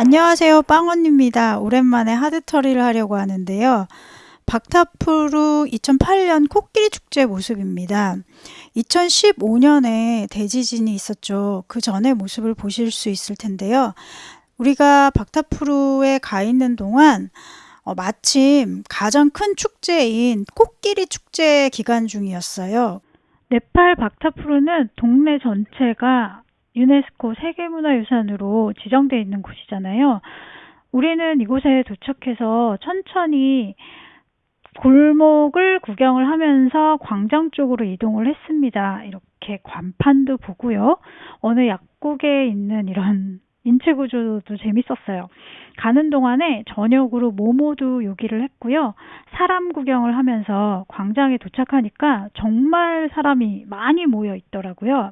안녕하세요. 빵언입니다. 오랜만에 하드터리를 하려고 하는데요. 박타프루 2008년 코끼리 축제 모습입니다. 2015년에 대지진이 있었죠. 그 전의 모습을 보실 수 있을 텐데요. 우리가 박타프루에 가 있는 동안 어, 마침 가장 큰 축제인 코끼리 축제 기간 중이었어요. 네팔 박타프루는 동네 전체가 유네스코 세계문화유산으로 지정되어 있는 곳이잖아요. 우리는 이곳에 도착해서 천천히 골목을 구경을 하면서 광장 쪽으로 이동을 했습니다. 이렇게 관판도 보고요. 어느 약국에 있는 이런 인체 구조도 재밌었어요. 가는 동안에 저녁으로 모모도 요기를 했고요. 사람 구경을 하면서 광장에 도착하니까 정말 사람이 많이 모여 있더라고요.